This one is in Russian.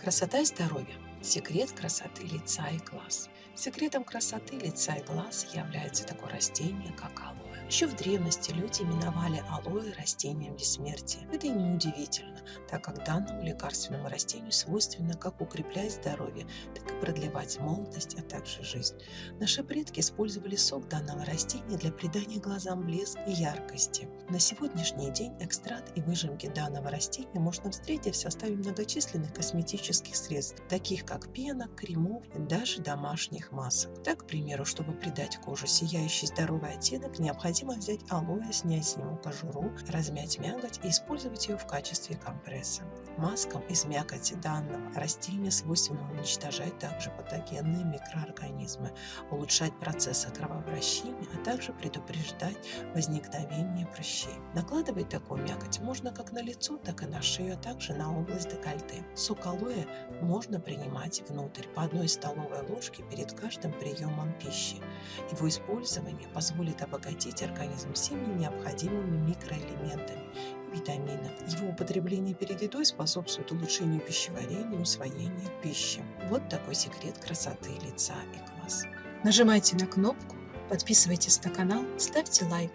Красота и здоровье. Секрет красоты лица и глаз. Секретом красоты лица и глаз является такое растение, как алоэ. Еще в древности люди именовали алоэ растением бессмертия. Это и неудивительно, так как данному лекарственному растению свойственно как укреплять здоровье, так и продлевать молодость, а также жизнь. Наши предки использовали сок данного растения для придания глазам блеск и яркости. На сегодняшний день экстракт и выжимки данного растения можно встретить в составе многочисленных косметических средств, таких как пена, кремов и даже домашних масок. Так, к примеру, чтобы придать коже сияющий здоровый оттенок, необходимо взять алоэ, снять с него кожуру, размять мякоть и использовать ее в качестве компресса. Маскам из мякоти данного растения свойственно уничтожать также патогенные микроорганизмы, улучшать процессы кровообращения, а также предупреждать возникновение прыщей. Накладывать такую мякоть можно как на лицо, так и на шею, а также на область декольте. Сок алоэ можно принимать внутрь по одной столовой ложке перед каждым приемом пищи. Его использование позволит обогатить организм всеми необходимыми микроэлементами и витаминами. Его употребление перед едой способствует улучшению пищеварения и усвоения пищи. Вот такой секрет красоты лица и глаз. Нажимайте на кнопку, подписывайтесь на канал, ставьте лайк.